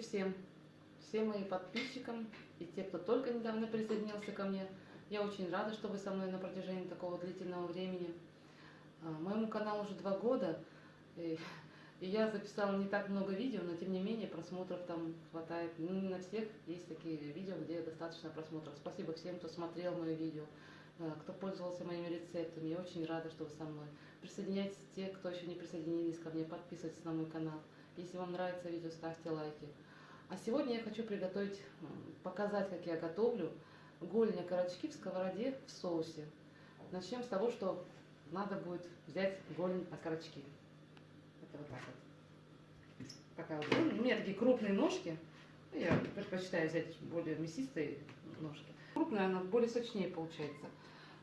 всем, всем моим подписчикам и те, кто только недавно присоединился ко мне. Я очень рада, что вы со мной на протяжении такого длительного времени. А, Моему каналу уже два года, и, и я записала не так много видео, но тем не менее просмотров там хватает. Ну, не на всех есть такие видео, где достаточно просмотров. Спасибо всем, кто смотрел мои видео, а, кто пользовался моими рецептами. Я очень рада, что вы со мной. Присоединяйтесь те, кто еще не присоединились ко мне, подписывайтесь на мой канал. Если вам нравится видео, ставьте лайки. А сегодня я хочу приготовить, показать, как я готовлю голень окорочки в сковороде в соусе. Начнем с того, что надо будет взять голень окорочки. Это вот так вот. Такая вот. У меня такие крупные ножки. Ну, Я предпочитаю взять более мясистые ножки. Крупная она более сочнее получается.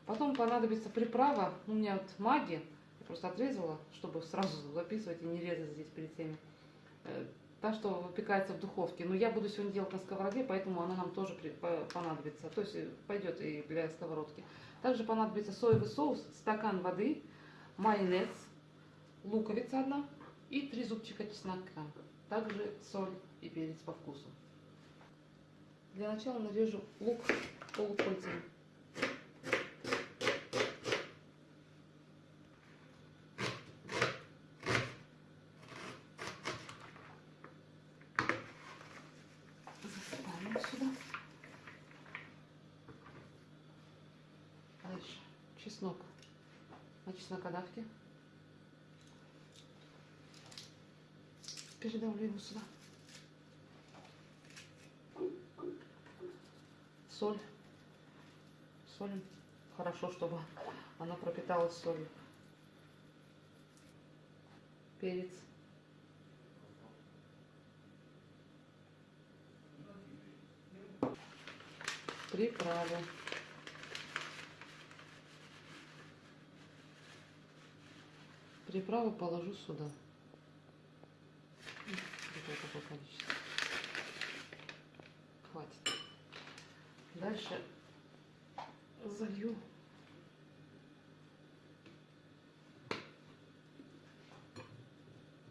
Потом понадобится приправа. У меня вот маги. Я просто отрезала, чтобы сразу записывать и не резать здесь перед теми. Та, что выпекается в духовке. Но я буду сегодня делать на сковороде, поэтому она нам тоже понадобится. То есть э, пойдет и для сковородки. Также понадобится соевый соус, стакан воды, майонез, луковица одна и три зубчика чеснока. Также соль и перец по вкусу. Для начала нарежу лук полукольцами. Засыпаем сюда. Дальше чеснок на чеснокодавке. Передавлю его сюда. Соль. Солим хорошо, чтобы она пропиталась солью. Перец. Приправы. Приправу положу сюда. Вот количество. Хватит. Дальше залью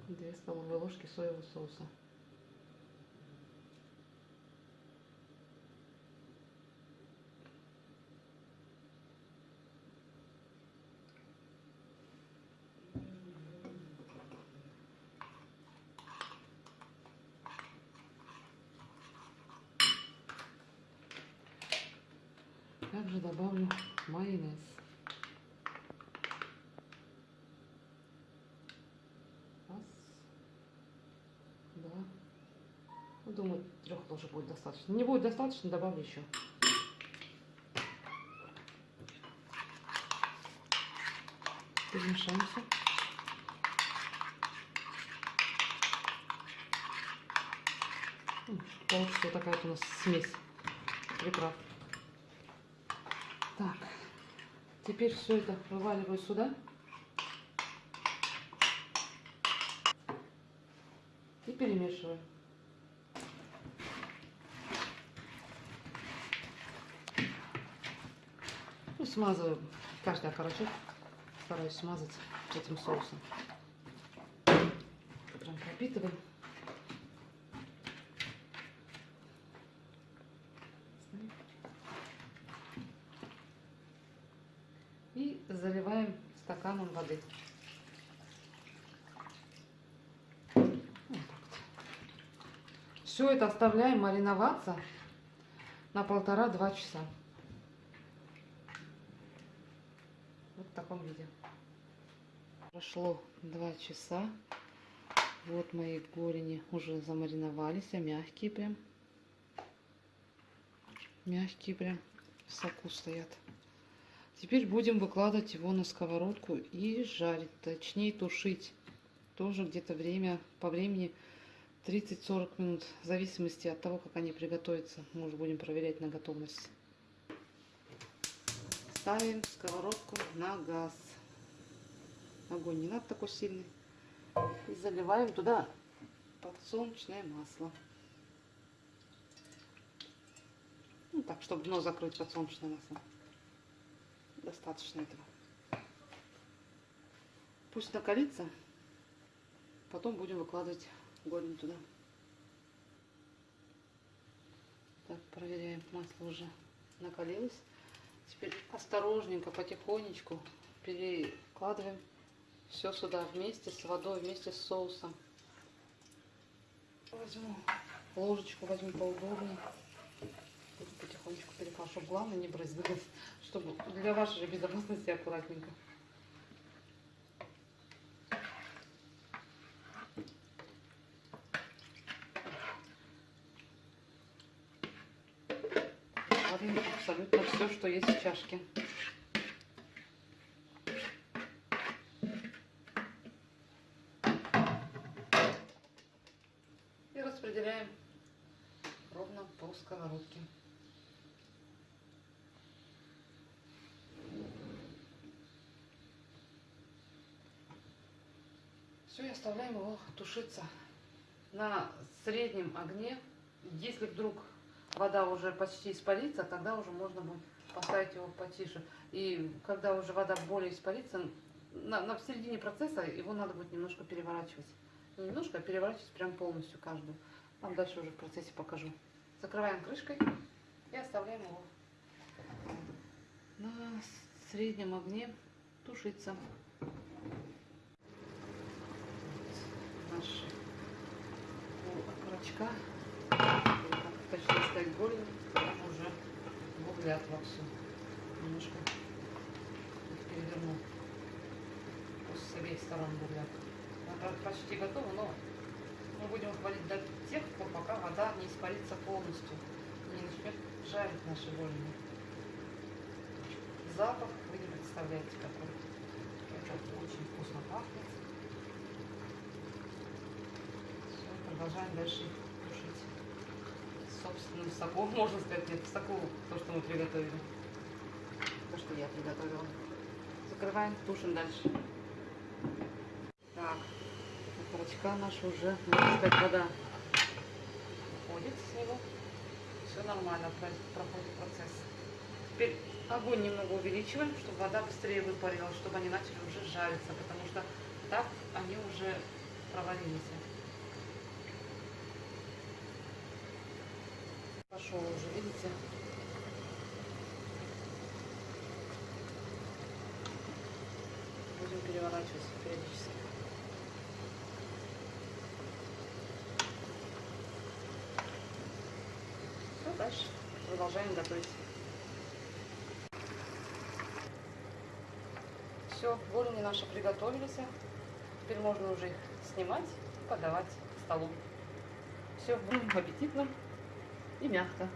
две столовые ложки соевого соуса. Также добавлю майонез. Раз, два. Ну, думаю, трех тоже будет достаточно. Не будет достаточно, добавлю еще. Перемешаем все. Получится вот такая вот у нас смесь приправ. Так, теперь все это вываливаю сюда. И перемешиваю. Ну, смазываю каждый окорочок. Стараюсь смазать этим соусом. Прям пропитываю. И заливаем стаканом воды. Все это оставляем мариноваться на полтора-два часа. Вот в таком виде. Прошло два часа. Вот мои голени уже замариновались, а мягкие прям. Мягкие прям в соку стоят. Теперь будем выкладывать его на сковородку и жарить, точнее тушить. Тоже где-то время, по времени 30-40 минут, в зависимости от того, как они приготовятся. Мы уже будем проверять на готовность. Ставим сковородку на газ. Огонь не надо такой сильный. И заливаем туда подсолнечное масло. Ну так, чтобы дно закрыть подсолнечное масло. Достаточно этого. Пусть накалится. Потом будем выкладывать голень туда. Проверяем, масло уже накалилось. Теперь осторожненько, потихонечку перекладываем все сюда вместе с водой, вместе с соусом. Возьму ложечку, возьму поудобнее. Потихонечку перекладывать, чтобы главное не брызгалось, чтобы для вашей же безопасности аккуратненько. Кладем абсолютно все, что есть в чашке. Распределяем ровно по сковородке. Все, и оставляем его тушиться на среднем огне. Если вдруг вода уже почти испарится, тогда уже можно будет поставить его потише. И когда уже вода более испарится, на, на в середине процесса его надо будет немножко переворачивать. Не немножко, а переворачивать прям полностью каждую. Вам дальше уже в процессе покажу. Закрываем крышкой и оставляем его на среднем огне тушиться. Наш окорочка точнее сказать, голень, он уже буглят вовсю. Немножко их перевернул. Пусть с обеих сторон буглят. Она почти готова, но мы будем хвалить до тех пор, пока вода не испарится полностью. Не начнет жарить наши голени. Запах вы не представляете какой. Это очень вкусно пахнет. Все, продолжаем дальше тушить собственным соком, можно сказать, нет, соку то, что мы приготовили. То, что я приготовила. Закрываем, тушим дальше. Так, окорочка наша уже, можно сказать, вода уходит с него. Все нормально проходит процесс. Теперь огонь немного увеличиваем, чтобы вода быстрее выпарилась, чтобы они начали уже жариться, потому что так они уже проварились. Пошел уже, видите? Будем переворачивать периодически. Все, дальше продолжаем готовить. Все, голени наши приготовились. Теперь можно уже их снимать и подавать к столу. Все, аппетитно и мягко.